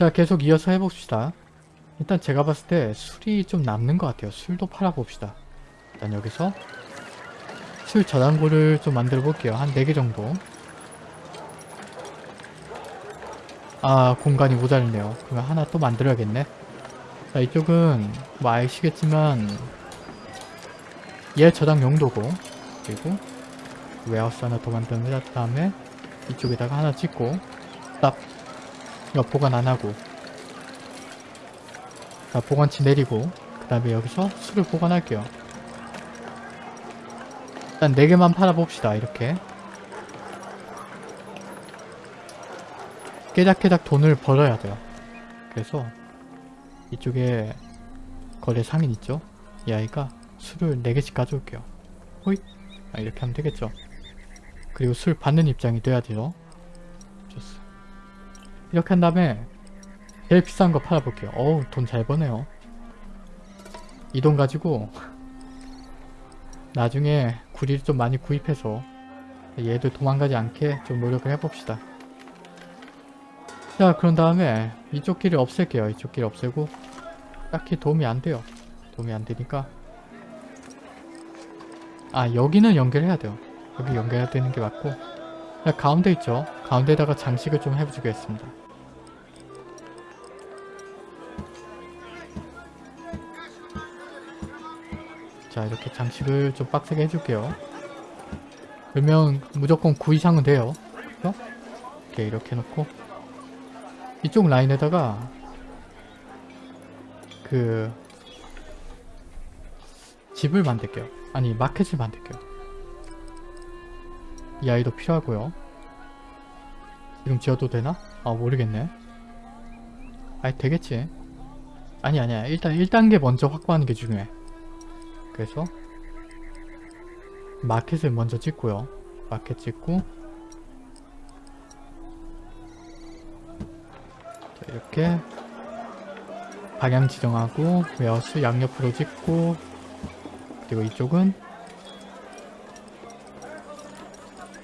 자 계속 이어서 해봅시다. 일단 제가 봤을 때 술이 좀 남는 것 같아요. 술도 팔아봅시다. 일단 여기서 술 저장고를 좀 만들어 볼게요. 한 4개 정도. 아 공간이 모자르네요. 그러면 하나 또 만들어야겠네. 자 이쪽은 뭐 아시겠지만 얘 저장 용도고 그리고 웨어하우스 하나 더 만든 다음에 이쪽에다가 하나 찍고 딱 이거 보관 안 하고. 자 보관치 내리고 그 다음에 여기서 술을 보관할게요. 일단 4개만 팔아봅시다 이렇게. 깨작깨작 돈을 벌어야 돼요. 그래서 이쪽에 거래 상인 있죠? 이 아이가 술을 4개씩 가져올게요. 호잇! 아, 이렇게 하면 되겠죠? 그리고 술 받는 입장이 돼야 돼요 이렇게 한 다음에 제일 비싼 거 팔아볼게요. 어우 돈 잘 버네요. 이 돈 가지고 나중에 구리를 좀 많이 구입해서 얘들 도망가지 않게 좀 노력을 해봅시다. 자 그런 다음에 이쪽 길을 없앨게요. 이쪽 길 없애고 딱히 도움이 안 돼요. 도움이 안 되니까 아 여기는 연결해야 돼요. 여기 연결해야 되는 게 맞고 자, 가운데 있죠. 가운데다가 장식을 좀 해주겠습니다. 자 이렇게 장식을 좀 빡세게 해줄게요. 그러면 무조건 9 이상은 돼요. 그죠? 이렇게 이렇게 놓고 이쪽 라인에다가 그 집을 만들게요. 아니 마켓을 만들게요. 이 아이도 필요하고요. 지금 지어도 되나? 아 모르겠네. 아니 되겠지. 아니 아니야. 일단 1단계 먼저 확보하는 게 중요해. 그래서 마켓을 먼저 찍고요. 마켓 찍고 자, 이렇게 방향 지정하고 웨어스 양옆으로 찍고 그리고 이쪽은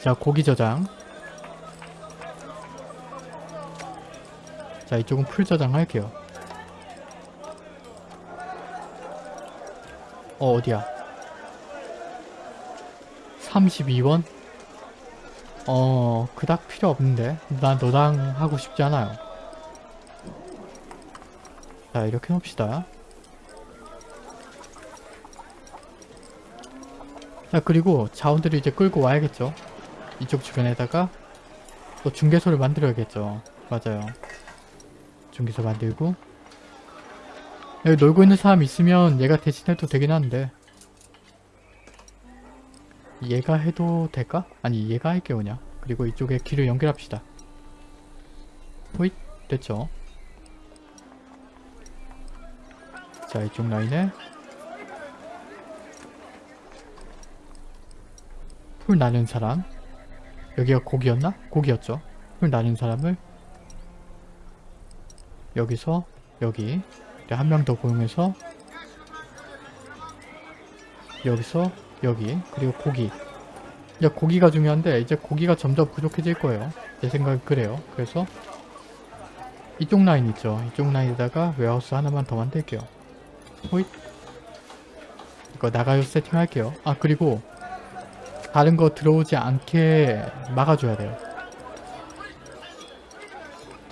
자 고기 저장 자 이쪽은 풀 저장 할게요 어 어디야? 32원? 어 그닥 필요 없는데. 난 너랑 하고 싶지 않아요. 자 이렇게 해봅시다. 자 그리고 자원들을 이제 끌고 와야겠죠? 이쪽 주변에다가 또 중개소를 만들어야겠죠? 맞아요. 중개소 만들고 여기 놀고 있는 사람 있으면 얘가 대신해도 되긴 한데. 얘가 해도 될까? 아니 얘가 할게 그냥. 그리고 이쪽에 길을 연결합시다. 호잇 됐죠? 자 이쪽 라인에. 풀 나는 사람. 여기가 고기였나? 고기였죠. 풀 나는 사람을 여기서 여기 한 명 더 고용해서 여기서 여기 그리고 고기. 이제 고기가 중요한데 이제 고기가 점점 부족해질 거예요. 제 생각은 그래요. 그래서 이쪽 라인 있죠. 이쪽 라인에다가 warehouse 하나만 더 만들게요. 호잇. 이거 나가요 세팅 할게요. 아 그리고 다른 거 들어오지 않게 막아줘야 돼요.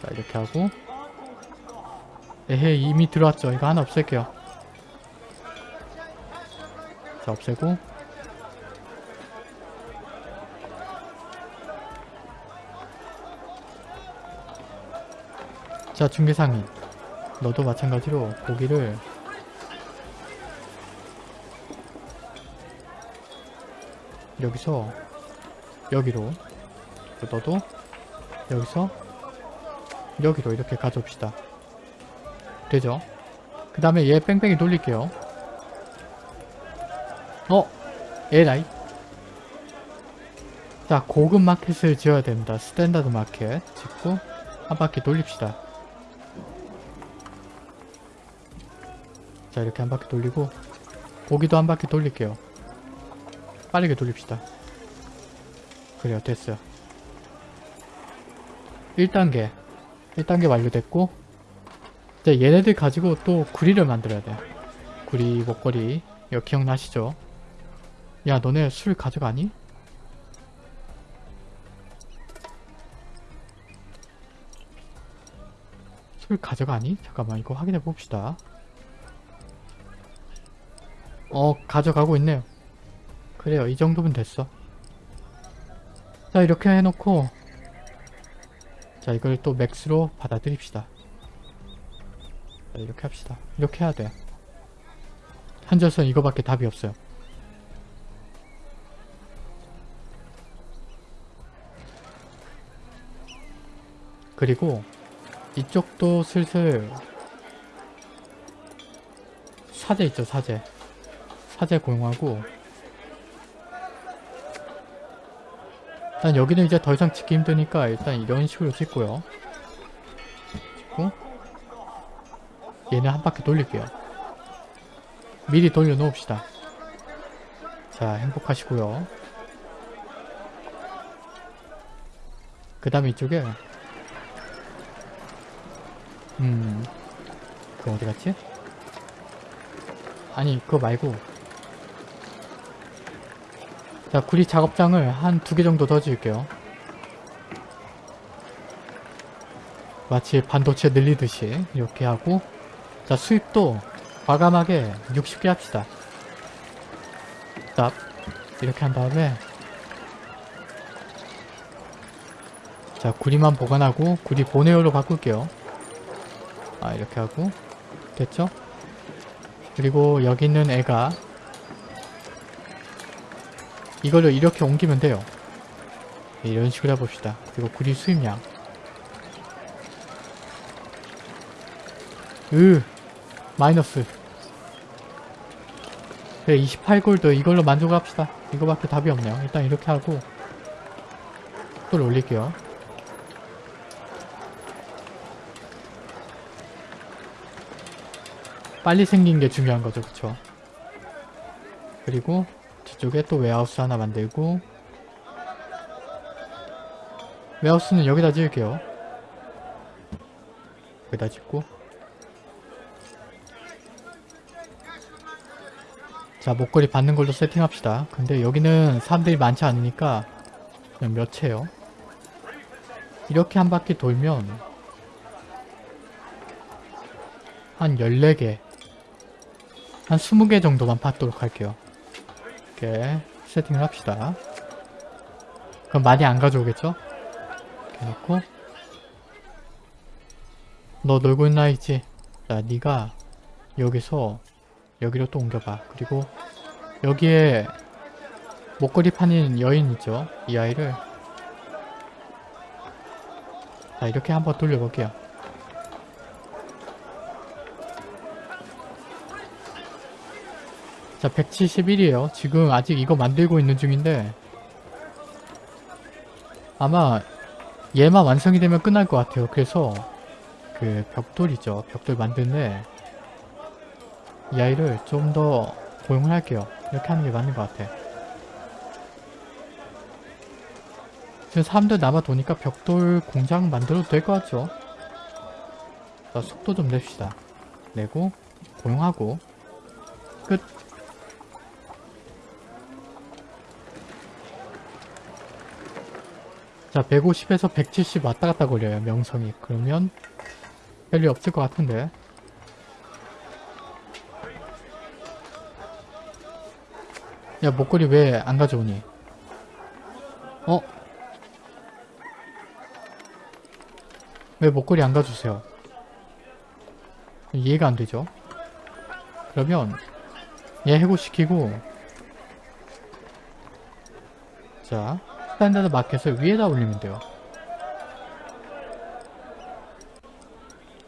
자 이렇게 하고 에헤 이미 들어왔죠. 이거 하나 없앨게요. 자 없애고. 자 중개상인. 너도 마찬가지로 고기를 여기서 여기로 너도 여기서 여기로 이렇게 가져옵시다 되죠? 그 다음에 얘 뺑뺑이 돌릴게요. 어? 에라이? 자 고급 마켓을 지어야 됩니다. standard market 짓고 한 바퀴 돌립시다. 자 이렇게 한 바퀴 돌리고 고기도 한 바퀴 돌릴게요. 빠르게 돌립시다. 그래요 됐어요. 1단계. 1단계 완료됐고 자, 얘네들 가지고 또 구리를 만들어야 돼. 구리, 목걸이. 이거 기억나시죠? 야, 너네 술 가져가니? 술 가져가니? 잠깐만, 이거 확인해 봅시다. 어, 가져가고 있네요. 그래요, 이 정도면 됐어. 자, 이렇게 해놓고 자, 이걸 또 맥스로 받아들입시다. 자, 이렇게 합시다. 이렇게 해야 돼. 한전선 이거밖에 답이 없어요. 그리고 이쪽도 슬슬 사제 있죠 사제 사제 고용하고 일단 여기는 이제 더 이상 짓기 힘드니까 일단 이런 식으로 짓고요 짓고 얘는 한 바퀴 돌릴게요. 미리 돌려 놓읍시다. 자 행복하시고요. 그 다음에 이쪽에 음 그거 어디 갔지? 아니 그거 말고. 자 구리 작업장을 한 두 개 정도 더 지을게요. 마치 반도체 늘리듯이 이렇게 하고 자 수입도 과감하게 60개 합시다. 딱 이렇게 한 다음에 자 구리만 보관하고 구리 보내어로 바꿀게요. 아 이렇게 하고. 됐죠? 그리고 여기 있는 애가 이거를 이렇게 옮기면 돼요. 네, 이런 식으로 해봅시다. 그리고 구리 수입량. 으 마이너스. 그래 28골드. 이걸로 만족합시다. 이거밖에 답이 없네요. 일단 이렇게 하고 또 올릴게요. 빨리 생긴 게 중요한 거죠. 그쵸? 그리고 뒤쪽에 또 웨하우스 하나 만들고 웨하우스는 여기다 지을게요. 여기다 짓고 자 목걸이 받는 걸로 세팅합시다. 근데 여기는 사람들이 많지 않으니까 그냥 몇 채요? 이렇게 한 바퀴 돌면 한 14개 한 20개 정도만 받도록 할게요. 이렇게 세팅을 합시다. 그럼 많이 안 가져오겠죠? 이렇게 놓고. 너 놀고 있나 있지? 자 네가 여기서 여기로 또 옮겨봐. 그리고 여기에 목걸이 파는 여인 있죠? 이 아이를. 자 이렇게 한번 돌려볼게요. 자 171이에요. 지금 아직 이거 만들고 있는 중인데 아마 얘만 완성이 되면 끝날 것 같아요. 그래서 그 벽돌이죠. 벽돌 만드는데 이 아이를 좀 더 고용을 할게요. 이렇게 하는 게 맞는 것 같아. 지금 사람들 남아 도니까 벽돌 공장 만들어도 될 것 같죠? 자 속도 좀 냅시다. 내고 고용하고. 끝. 자 150에서 170 왔다갔다 거려요 명성이. 그러면 별일 없을 것 같은데 야 목걸이 왜 안 가져오니 어? 왜 목걸이 안 가주세요 이해가 안 되죠 그러면 얘 해고시키고 자 standard market을 위에다 올리면 돼요.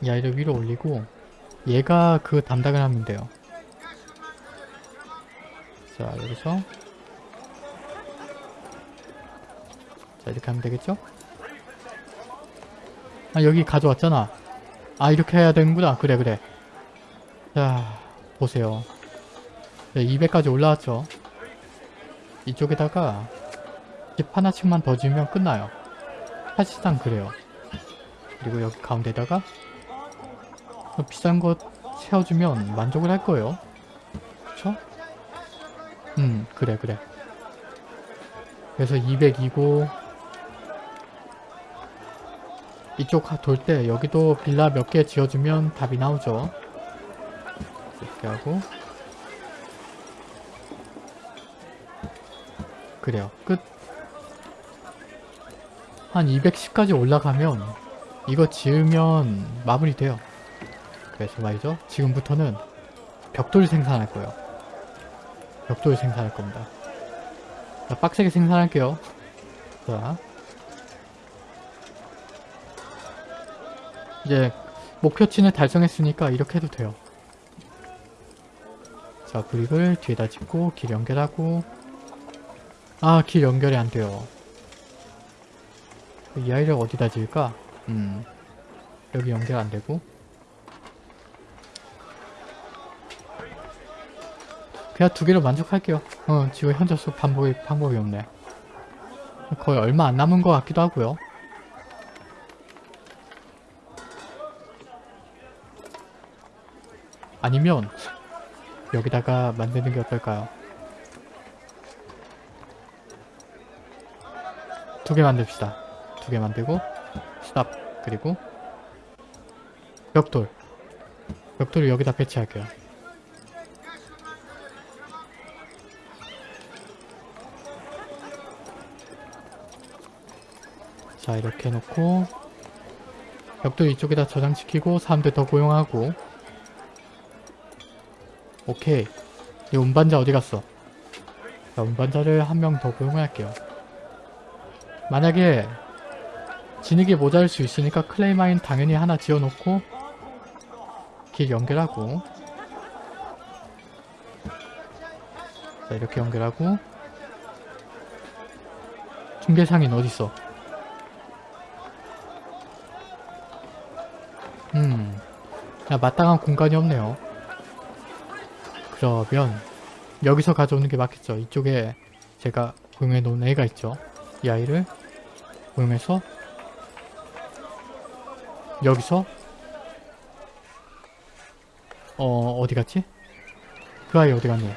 이 아이를 위로 올리고 얘가 그 담당을 하면 돼요. 자 여기서 자 이렇게 하면 되겠죠? 아 여기 가져왔잖아. 아 이렇게 해야 되는구나. 그래 그래. 자 보세요. 200까지 올라왔죠. 이쪽에다가 집 하나씩만 더 지으면 끝나요. 사실상 그래요. 그리고 여기 가운데다가 비싼 것 채워주면 만족을 할 거예요. 그래, 그래. 그래서 202고 이쪽 돌 때 여기도 빌라 몇 개 지어주면 답이 나오죠. 이렇게 하고 그래요. 끝. 한 210까지 올라가면 이거 지으면 마무리돼요. 그래서 말이죠. 지금부터는 벽돌 생산할 거예요. 벽돌 생산할 겁니다. 자, 빡세게 생산할게요. 자. 이제 목표치는 달성했으니까 이렇게 해도 돼요. 자, 브릭을 뒤에다 짓고 길 연결하고 아, 길 연결이 안 돼요. 이 아이를 어디다 지을까? 음, 여기 연결 안 되고 그냥 두 개로 만족할게요. 어, 지금 현저수 반복이, 방법이 없네. 거의 얼마 안 남은 것 같기도 하고요. 아니면 여기다가 만드는 게 어떨까요? 두 개 만듭시다. 두 개 만들고 스탑 그리고 벽돌 벽돌을 여기다 배치할게요. 자 이렇게 해놓고 벽돌 이쪽에다 저장시키고 사람들 더 고용하고 오케이 이 운반자 어디 갔어? 자 운반자를 한 명 더 고용할게요. 만약에 진흙이 모자랄 수 있으니까 클레이마인 당연히 하나 지어놓고 길 연결하고 자 이렇게 연결하고 중개상인 어딨어? 야 마땅한 공간이 없네요. 그러면 여기서 가져오는 게 맞겠죠. 이쪽에 제가 고용해 놓은 애가 있죠. 이 아이를 고용해서 여기서 어 어디 갔지? 그 아이 어디 갔니?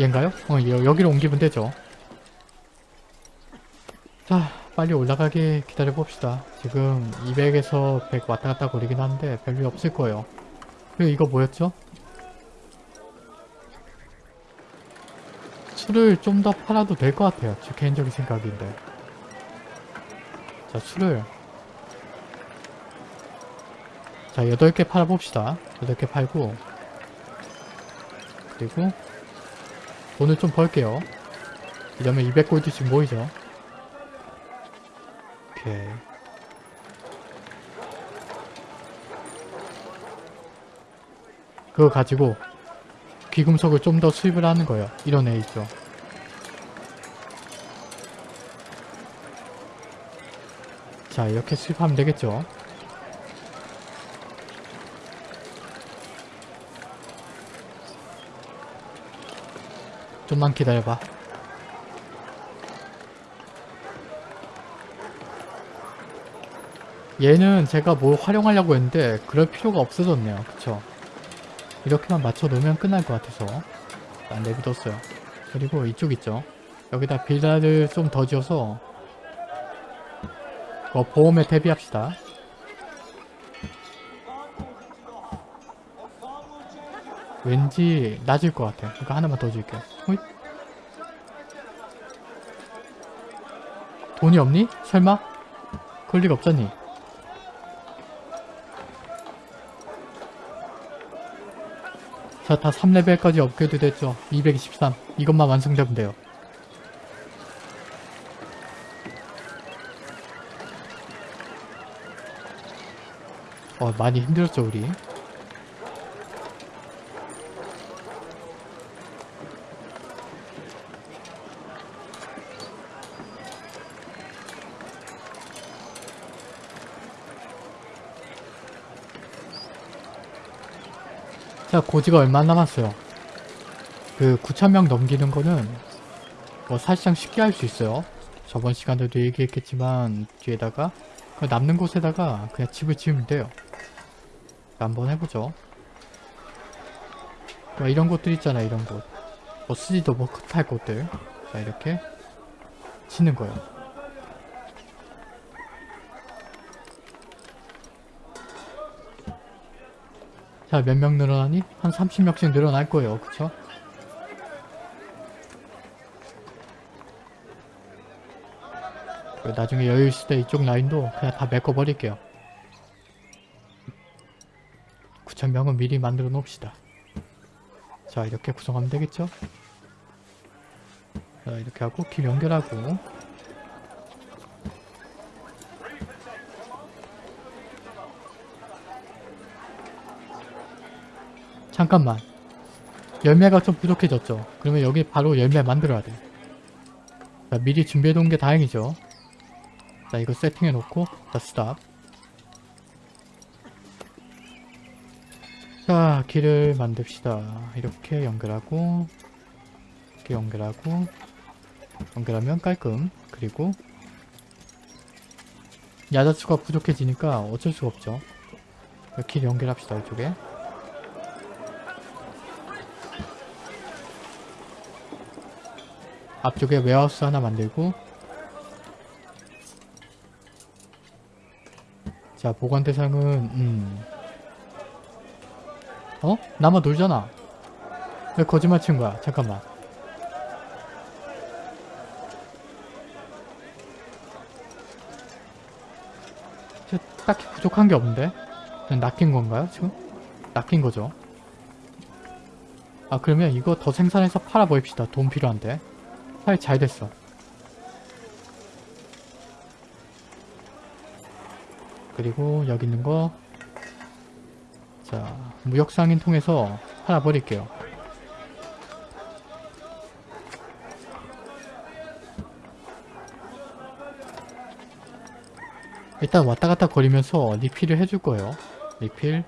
얘인가요? 어 여, 여기로 옮기면 되죠. 자 빨리 올라가게 기다려 봅시다. 지금 200에서 100 왔다 갔다 거리긴 한데 별일 없을 거예요. 그리고 이거 뭐였죠? 술을 좀 더 팔아도 될 것 같아요. 제 개인적인 생각인데. 자, 술을 자, 8개 팔아봅시다. 8개 팔고 그리고 돈을 좀 벌게요. 이러면 200골드씩 모이죠. 오케이. 그거 가지고 귀금속을 좀 더 수입을 하는 거예요. 이런 애 있죠. 자 이렇게 수입하면 되겠죠. 좀만 기다려봐. 얘는 제가 뭘 활용하려고 했는데 그럴 필요가 없어졌네요. 그쵸? 이렇게만 맞춰 놓으면 끝날 것 같아서 안 내비뒀어요. 그리고 이쪽 있죠? 여기다 빌라를 좀 더 지어서 어, 보험에 대비합시다. 왠지 낮을 것 같아. 그러니까 하나만 더 줄게요. 호잇. 돈이 없니? 설마? 그럴 리가 없잖니. 자, 다 3레벨까지 업그레이드 됐죠. 223. 이것만 완성되면 돼요. 어, 많이 힘들었죠, 우리. 자, 고지가 얼마 안 남았어요. 그 9,000명 넘기는 거는 뭐 사실상 쉽게 할 수 있어요. 저번 시간에도 얘기했겠지만 뒤에다가 그 남는 곳에다가 그냥 집을 지으면 돼요. 자, 한번 해보죠. 막 이런 곳들 있잖아, 이런 곳. 뭐 쓰지도 못할 곳들. 자, 이렇게 치는 거예요. 자, 몇 명 늘어나니? 한 30명씩 늘어날 거예요. 그쵸? 나중에 여유 있을 때 이쪽 라인도 그냥 다 메꿔버릴게요. 9,000명은 미리 만들어 놓읍시다. 자, 이렇게 구성하면 되겠죠? 자, 이렇게 하고 길 연결하고 잠깐만. 열매가 좀 부족해졌죠. 그러면 여기 바로 열매 만들어야 돼. 자, 미리 준비해 놓은 게 다행이죠. 자 이거 세팅해 놓고. 자 스탑. 자 길을 만듭시다. 이렇게 연결하고 이렇게 연결하고 연결하면 깔끔. 그리고 야자수가 부족해지니까 어쩔 수가 없죠. 길 연결합시다 이쪽에 앞쪽에 웨어하우스 하나 만들고. 자 보관 대상은 음. 어? 나만 놀잖아. 왜 거짓말 친 거야? 잠깐만. 저 딱히 부족한 게 없는데? 그냥 낚인 건가요 지금? 낚인 거죠. 아 그러면 이거 더 생산해서 팔아 보입시다. 돈 필요한데 팔잘 됐어 그리고 여기 있는 거 자, 무역상인 통해서 하나 버릴게요. 일단 왔다 갔다 거리면서 리필을 해줄 거예요. 리필.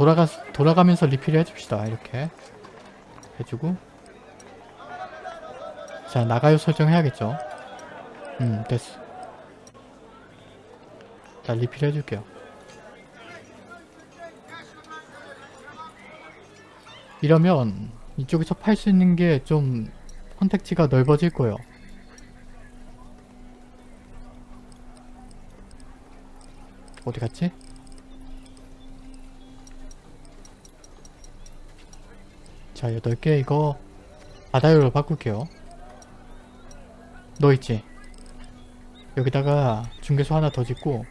돌아가, 돌아가면서 리필을 해줍시다. 이렇게. 해주고. 자, 나가요 설정해야겠죠. 음, 됐어. 자 리필 해줄게요 이러면 이쪽에서 팔 수 있는 게좀 선택지가 넓어질 거예요 어디 갔지? 자 8개 이거 바다유로 바꿀게요. 너 있지? 여기다가 중개소 하나 더 짓고.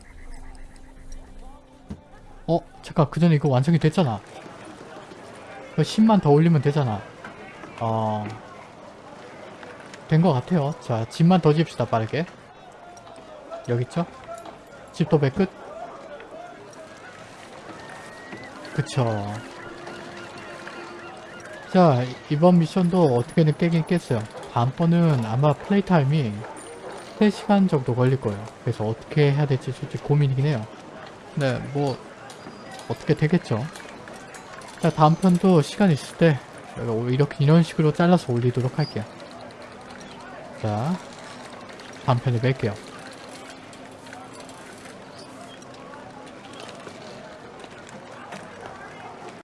어? 잠깐 그 전에 이거 완성이 됐잖아. 그 10만 더 올리면 되잖아. 어... 된 것 같아요. 자 집만 더 지읍시다 빠르게. 여기 있죠? 집 도 배 끝. 그쵸 자 이번 미션도 어떻게든 깨긴 깼어요 다음번은 아마 플레이 타임이 3시간 정도 걸릴 거예요 그래서 어떻게 해야 될지 솔직히 고민이긴 해요 네뭐 어떻게 되겠죠. 자 다음 편도 시간 있을 때 이렇게 이런 식으로 잘라서 올리도록 할게요. 자 다음 편에 뵐게요.